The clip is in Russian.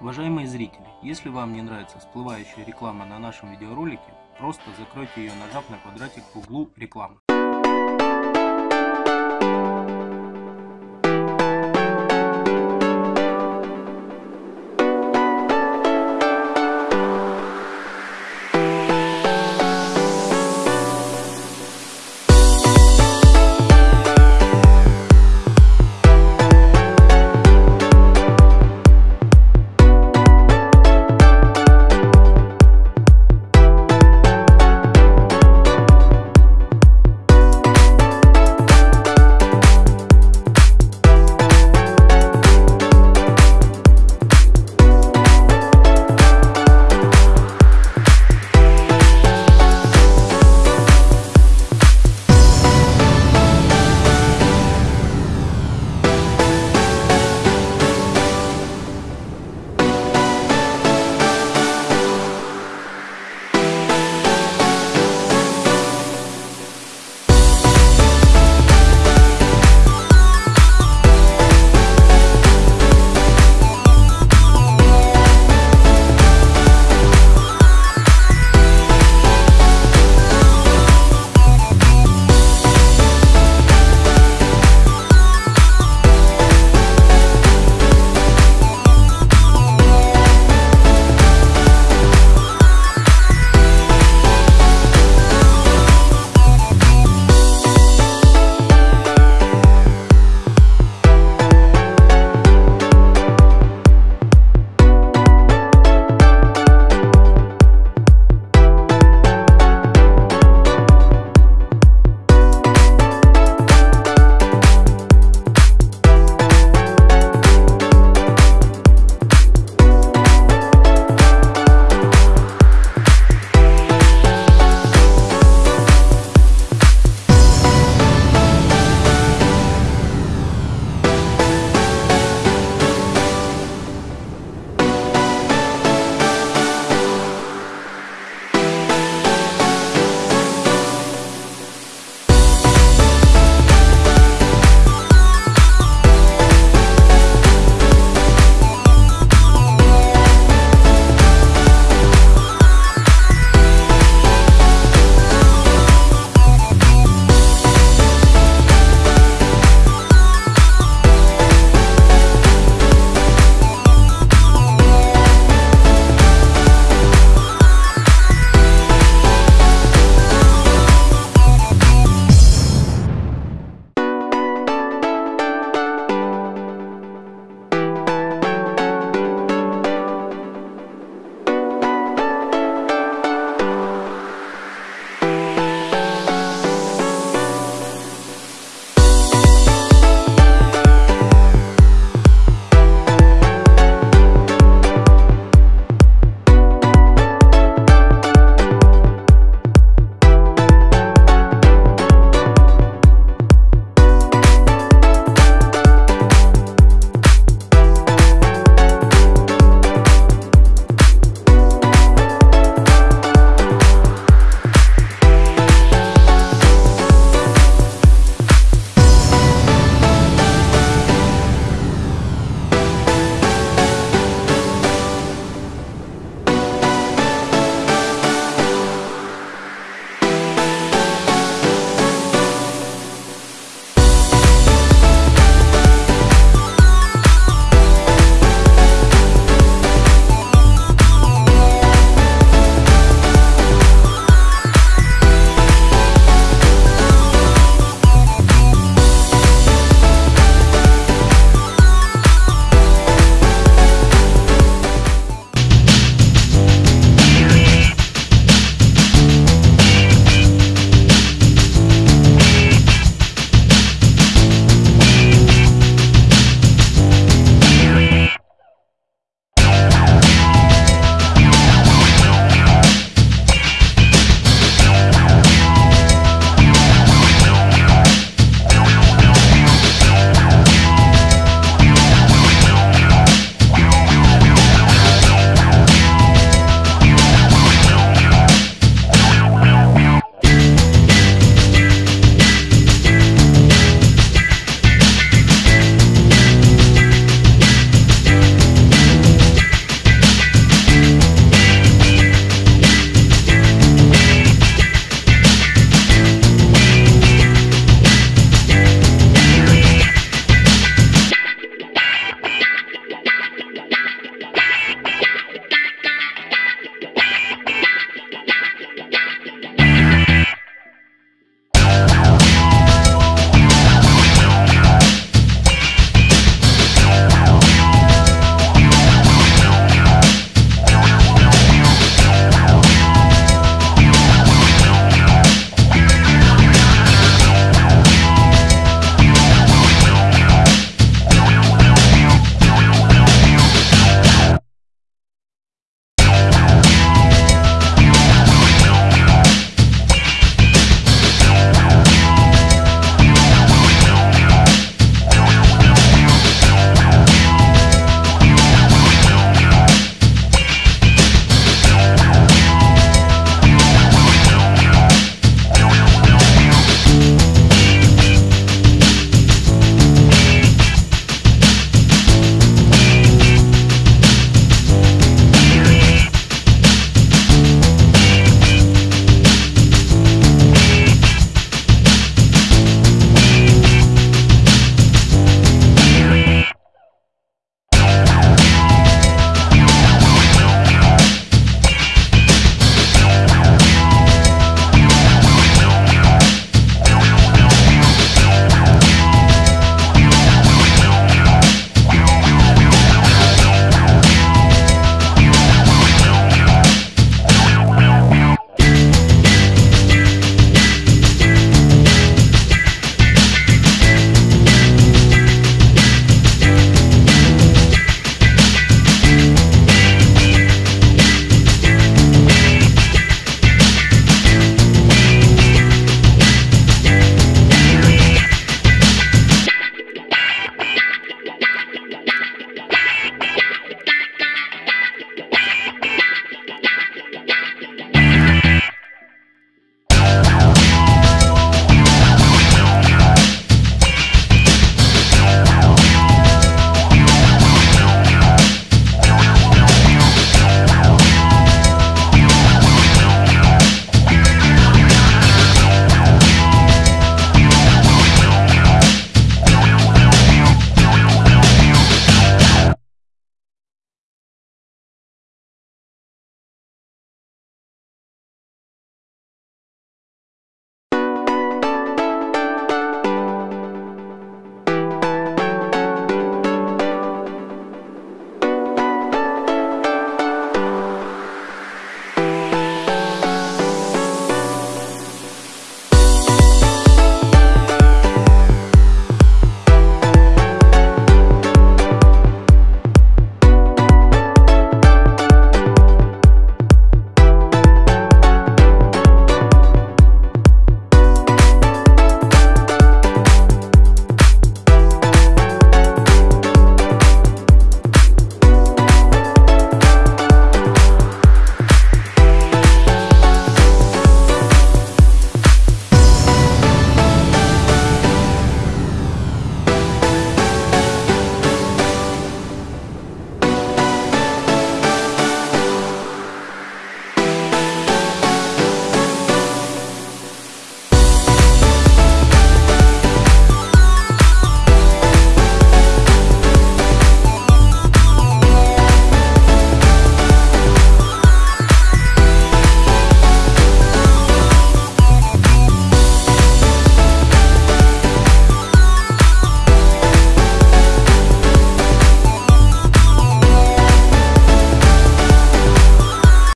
Уважаемые зрители, если вам не нравится всплывающая реклама на нашем видеоролике, просто закройте ее, нажав на квадратик в углу рекламы.